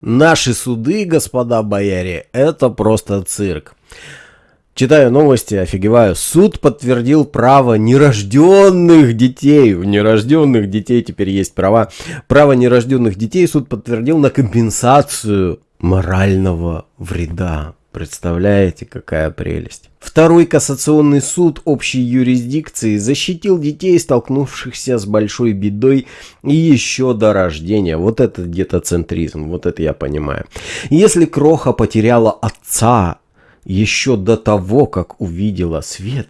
Наши суды, господа бояре, это просто цирк. Читаю новости, офигеваю. Суд подтвердил право нерожденных детей. У нерожденных детей теперь есть права. Право нерожденных детей суд подтвердил на компенсацию морального вреда. Представляете, какая прелесть. Второй кассационный суд общей юрисдикции защитил детей, столкнувшихся с большой бедой и еще до рождения. Вот это детоцентризм, вот это я понимаю. Если Кроха потеряла отца еще до того, как увидела свет,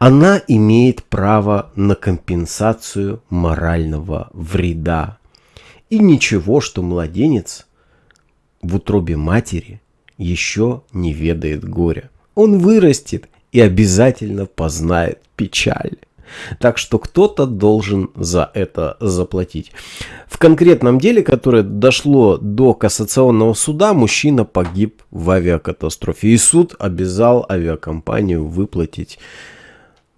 она имеет право на компенсацию морального вреда. И ничего, что младенец в утробе матери – еще не ведает горя. Он вырастет и обязательно познает печаль. Так что кто-то должен за это заплатить. В конкретном деле, которое дошло до кассационного суда, мужчина погиб в авиакатастрофе. И суд обязал авиакомпанию выплатить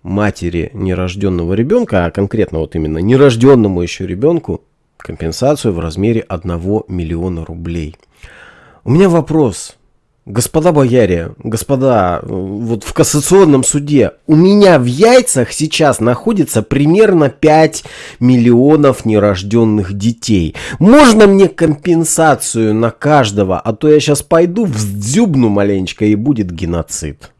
матери нерожденного ребенка, а конкретно вот именно нерожденному еще ребенку, компенсацию в размере 1 миллиона рублей. У меня вопрос. Господа бояре, господа, вот в кассационном суде у меня в яйцах сейчас находится примерно 5 миллионов нерожденных детей. Можно мне компенсацию на каждого, а то я сейчас пойду вздюбну маленечко и будет геноцид.